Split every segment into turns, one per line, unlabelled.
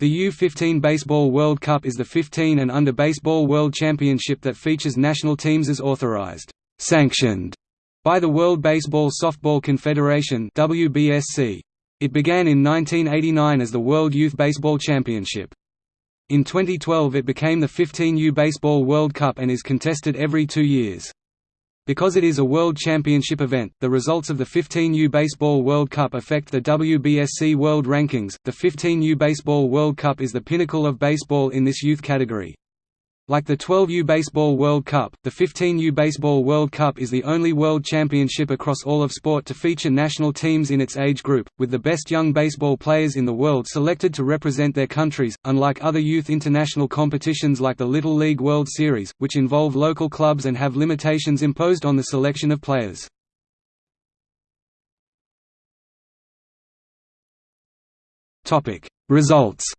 The U15 Baseball World Cup is the 15 and under Baseball World Championship that features national teams as authorized, sanctioned by the World Baseball Softball Confederation WBSC. It began in 1989 as the World Youth Baseball Championship. In 2012 it became the 15U Baseball World Cup and is contested every two years. Because it is a World Championship event, the results of the 15U Baseball World Cup affect the WBSC World Rankings. The 15U Baseball World Cup is the pinnacle of baseball in this youth category. Like the 12U Baseball World Cup, the 15U Baseball World Cup is the only world championship across all of sport to feature national teams in its age group, with the best young baseball players in the world selected to represent their countries, unlike other youth international competitions like the Little League World Series, which involve local clubs and have limitations imposed on the selection of players. Results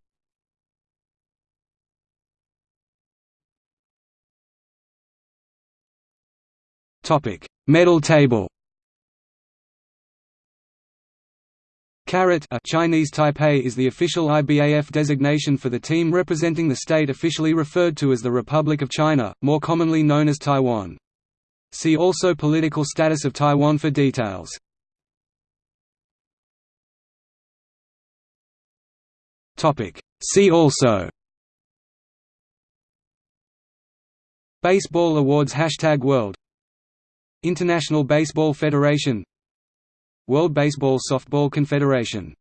Topic: Medal table. Caret a Chinese Taipei is the official IBAF designation for the team representing the state officially referred to as the Republic of China, more commonly known as Taiwan. See also Political status of Taiwan for details. See also Baseball Awards Hashtag World International Baseball Federation World Baseball Softball Confederation